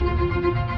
Música